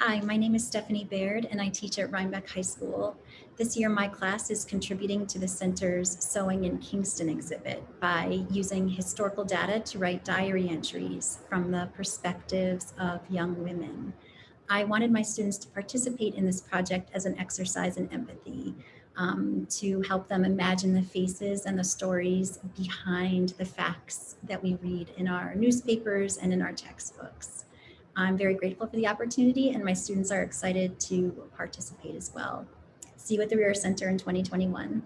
Hi, my name is Stephanie Baird and I teach at Rhinebeck High School. This year my class is contributing to the center's Sewing in Kingston exhibit by using historical data to write diary entries from the perspectives of young women. I wanted my students to participate in this project as an exercise in empathy um, to help them imagine the faces and the stories behind the facts that we read in our newspapers and in our textbooks. I'm very grateful for the opportunity and my students are excited to participate as well. See you at the Reher Center in 2021.